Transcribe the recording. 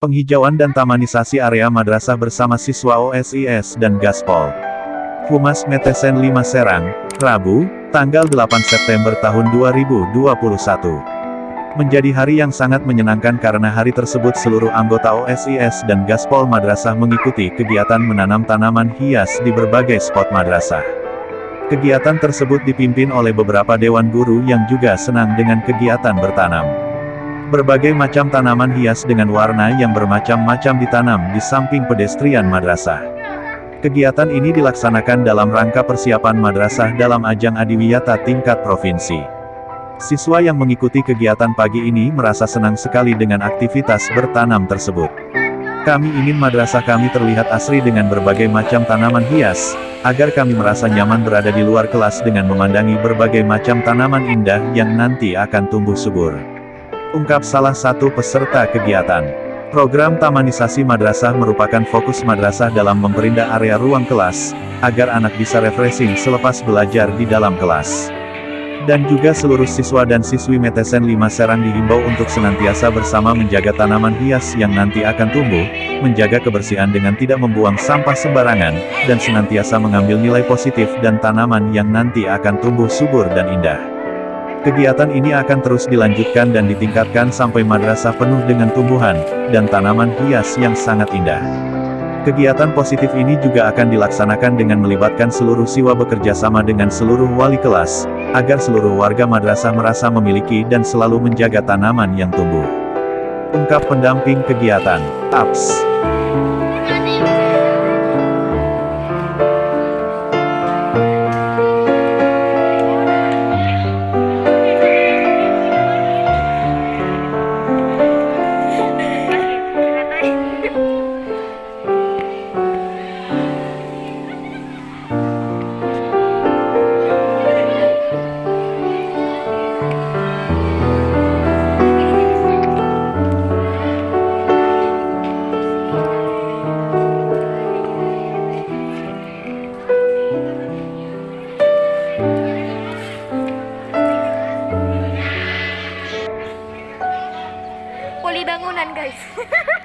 Penghijauan dan tamanisasi area madrasah bersama siswa OSIS dan Gaspol. Humas Metesen 5 Serang, Rabu, tanggal 8 September tahun 2021. Menjadi hari yang sangat menyenangkan karena hari tersebut seluruh anggota OSIS dan Gaspol Madrasah mengikuti kegiatan menanam tanaman hias di berbagai spot madrasah. Kegiatan tersebut dipimpin oleh beberapa dewan guru yang juga senang dengan kegiatan bertanam. Berbagai macam tanaman hias dengan warna yang bermacam-macam ditanam di samping pedestrian madrasah. Kegiatan ini dilaksanakan dalam rangka persiapan madrasah dalam ajang adiwiyata tingkat provinsi. Siswa yang mengikuti kegiatan pagi ini merasa senang sekali dengan aktivitas bertanam tersebut. Kami ingin madrasah kami terlihat asri dengan berbagai macam tanaman hias, agar kami merasa nyaman berada di luar kelas dengan memandangi berbagai macam tanaman indah yang nanti akan tumbuh subur ungkap salah satu peserta kegiatan. Program Tamanisasi Madrasah merupakan fokus madrasah dalam memperindah area ruang kelas, agar anak bisa refreshing selepas belajar di dalam kelas. Dan juga seluruh siswa dan siswi Metesen 5 Serang dihimbau untuk senantiasa bersama menjaga tanaman hias yang nanti akan tumbuh, menjaga kebersihan dengan tidak membuang sampah sembarangan, dan senantiasa mengambil nilai positif dan tanaman yang nanti akan tumbuh subur dan indah. Kegiatan ini akan terus dilanjutkan dan ditingkatkan sampai madrasah penuh dengan tumbuhan, dan tanaman hias yang sangat indah. Kegiatan positif ini juga akan dilaksanakan dengan melibatkan seluruh siswa bekerja sama dengan seluruh wali kelas, agar seluruh warga madrasah merasa memiliki dan selalu menjaga tanaman yang tumbuh. Ungkap pendamping kegiatan, APS. Poli bangunan guys